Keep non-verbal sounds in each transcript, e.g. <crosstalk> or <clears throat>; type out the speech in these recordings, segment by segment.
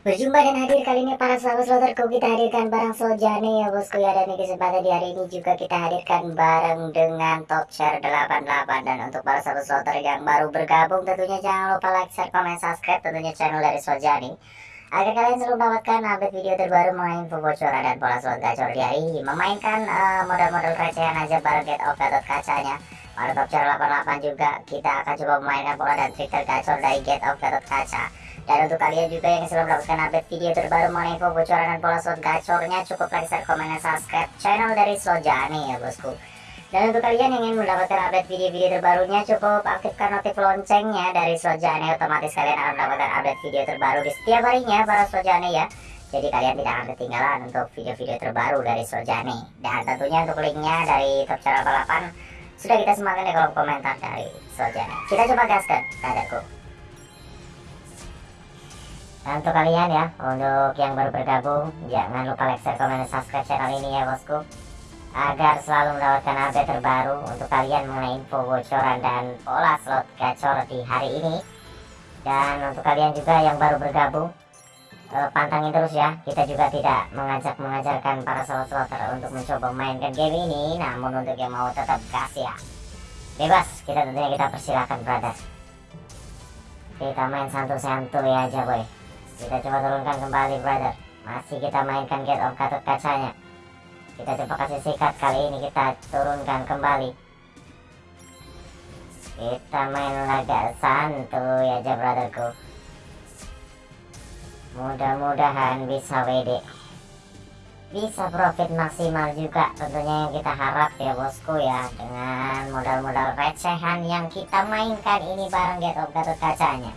Berjumpa dan hadir kali ini para sahabat sloterku kita hadirkan barang Soljane ya bosku ya dan di kesempatan di hari ini juga kita hadirkan bareng dengan top share 88 dan untuk para sahabat sloter yang baru bergabung tentunya jangan lupa like, share, komen, subscribe tentunya channel dari Soljane agar kalian selalu mendapatkan update video terbaru mengenai info bocoran dan pola slot gacor di hari ini. Memainkan uh, model-model recehan aja bareng get of gatot kacanya pada top share 88 juga kita akan coba memainkan pola dan trik tergacor dari get of gatot kaca dan untuk kalian juga yang selalu mendapatkan update video terbaru mengenai info bocoran dan pola slot gacornya cukup like, share, komen, dan subscribe channel dari Slojani ya bosku. Dan untuk kalian yang ingin mendapatkan update video-video terbarunya cukup aktifkan notif loncengnya dari Slojani otomatis kalian akan mendapatkan update video terbaru di setiap harinya para Slojani ya. Jadi kalian tidak akan ketinggalan untuk video-video terbaru dari Slojani. Dan tentunya untuk linknya dari Top Channel 88 sudah kita sematkan di kolom komentar dari Slojani. Kita coba gaskan, kadarku. Nah, untuk kalian ya, untuk yang baru bergabung, jangan lupa like, share, komen, dan subscribe channel ini ya bosku. Agar selalu mendapatkan update terbaru untuk kalian mengenai info bocoran dan pola slot gacor di hari ini. Dan untuk kalian juga yang baru bergabung, eh, pantangin terus ya. Kita juga tidak mengajak mengajarkan para slot-slotter untuk mencoba mainkan game ini. Namun untuk yang mau tetap gas ya. Bebas, kita tentunya kita persilahkan brother. Kita main santuy-santuy aja boy kita coba turunkan kembali brother. Masih kita mainkan get of gatot kacanya. Kita coba kasih sikat Kali ini kita turunkan kembali. Kita main laga santuy aja brotherku. Mudah-mudahan bisa WD Bisa profit maksimal juga Tentunya yang kita harap ya bosku ya Dengan modal-modal recehan yang kita mainkan ini bareng get of gatot kacanya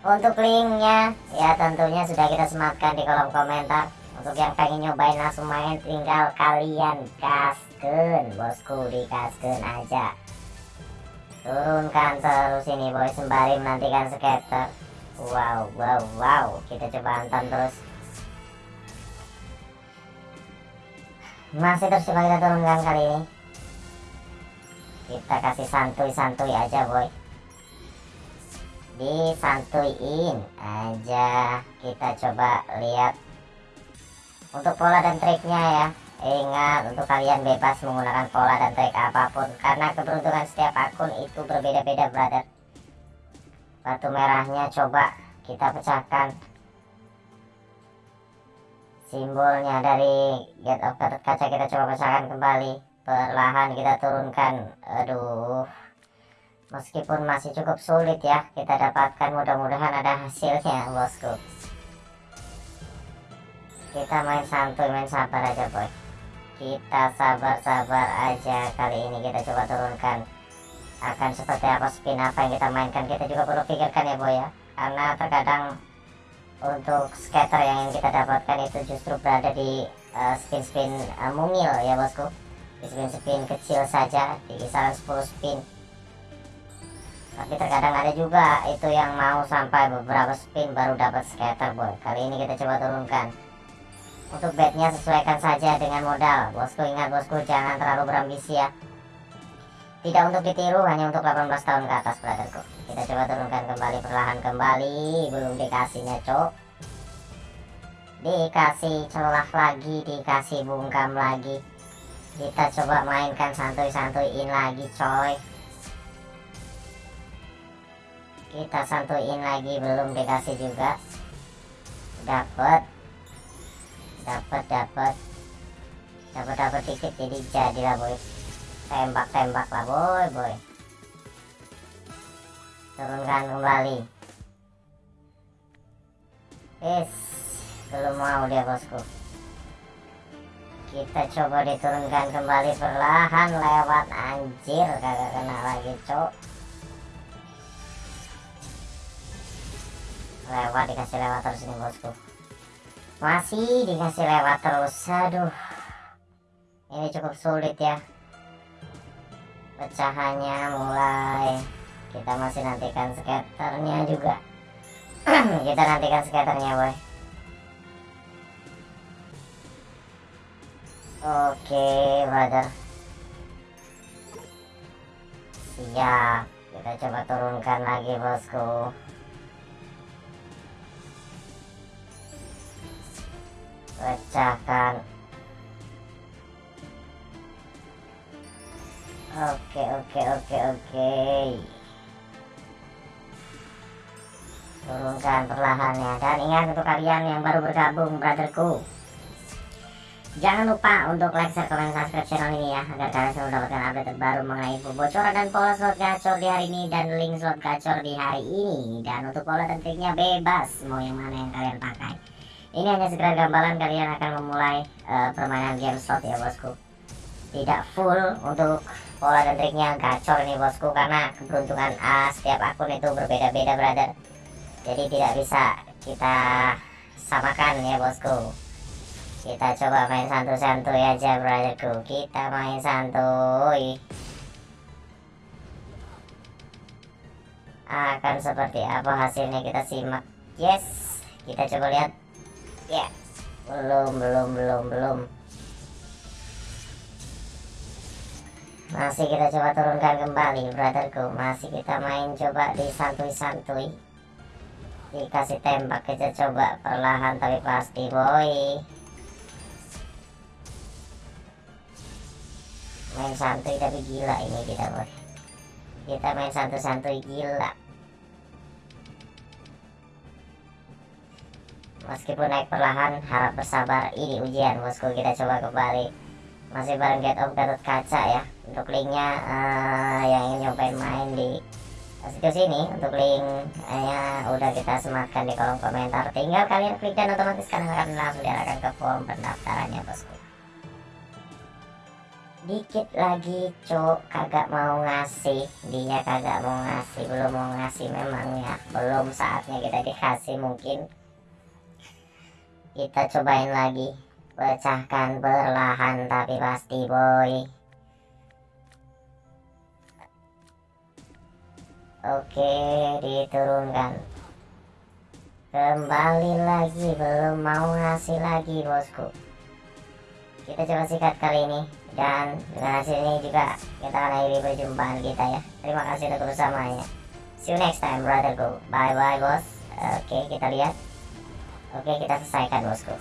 untuk linknya ya tentunya sudah kita sematkan di kolom komentar. Untuk yang pengen nyobain langsung main tinggal kalian kasken bosku di kasken aja. Turunkan terus ini boy sembari menantikan skater. Wow wow wow kita coba hantam terus. Masih terus coba kita turunkan kali ini. Kita kasih santuy-santuy aja boy disantuin aja. Kita coba lihat untuk pola dan triknya ya. Ingat untuk kalian bebas menggunakan pola dan trik apa pun. Karena keberuntungan setiap akun itu berbeda-beda brother. Batu merahnya coba kita pecahkan. Simbolnya dari get of kaca kita coba pecahkan kembali. Perlahan kita turunkan. Aduh meskipun masih cukup sulit ya kita dapatkan mudah-mudahan ada hasilnya bosku. Kita main santuy main sabar aja boy. Kita sabar-sabar aja kali ini kita coba turunkan. Akan seperti apa spin apa yang kita mainkan kita juga perlu pikirkan ya boy ya. Karena terkadang untuk scatter yang kita dapatkan itu justru berada di uh, spin-spin uh, mungil ya bosku. Di spin-spin kecil saja di kisaran 10 spin tapi terkadang ada juga itu yang mau sampai beberapa spin baru dapat scatter boy. Kali ini kita coba turunkan. Untuk bednya sesuaikan saja dengan modal. Bosku ingat bosku jangan terlalu berambisi ya. Tidak untuk ditiru hanya untuk 18 tahun ke atas brotherku. Kita coba turunkan kembali perlahan kembali. Belum dikasihnya cok. Dikasih celah lagi dikasih bungkam lagi. Kita coba mainkan santuy-santuyin lagi coy kita santuin lagi belum dikasih juga. Dapat dapat dapat dapat dapat dikit jadi jadilah boy. Tembak tembak lah boy boy. Turunkan kembali. Is belum mau dia bosku. Kita coba diturunkan kembali perlahan lewat. Anjir kagak kena lagi cok lewat dikasih lewat terus ini bosku. Masih dikasih lewat terus. Aduh ini cukup sulit ya. Pecahannya mulai. Kita masih nantikan skaternya juga. <clears throat> Kita nantikan skaternya boy. Oke brother. Siap. Kita coba turunkan lagi bosku pecahkan oke oke oke oke. Turunkan perlahannya. Dan ingat untuk kalian yang baru bergabung brotherku. Jangan lupa untuk like, share, komen, subscribe channel ini ya Agar kalian selalu mendapatkan update terbaru mengenai info bocoran dan pola slot gacor di hari ini Dan link slot gacor di hari ini. Dan untuk pola dan triknya bebas Mau yang mana yang kalian pakai Ini hanya segera gambaran kalian akan memulai uh, permainan game slot ya bosku. Tidak full untuk pola dan triknya gacor ini bosku Karena keberuntungan A setiap akun itu berbeda-beda brother. Jadi tidak bisa kita samakan ya bosku. Kita coba main santuy-santuy aja brotherku. Kita main santuy. Akan seperti apa hasilnya kita simak. Yes kita coba lihat ya belum belum belum belum. Masih kita coba turunkan kembali brotherku. Masih kita main coba di santuy-santuy. Dikasih tembak kita coba perlahan tapi pasti boy. Main santuy tapi gila ini kita boy. Kita main santuy-santuy gila meskipun naik perlahan harap bersabar. Ini ujian bosku. Kita coba kembali. Masih bareng get of Gatot Kaca ya. Untuk linknya uh, yang ingin nyobain main di situs sini untuk linknya udah kita sematkan di kolom komentar. Tinggal kalian klik dan otomatis kalian akan langsung diarahkan ke form pendaftarannya bosku. Dikit lagi cok kagak mau ngasih. Dia kagak mau ngasih. Belum mau ngasih memang ya. Belum saatnya kita dikasih mungkin kita cobain lagi. Pecahkan perlahan tapi pasti boy. Oke diturunkan. Kembali lagi belum mau ngasih lagi bosku. Kita coba sikat kali ini dan dengan hasil ini juga kita akan akhiri perjumpaan kita ya. Terima kasih untuk bersamanya see you next time brother go. Bye bye bos. Oke kita lihat oke kita selesaikan bosku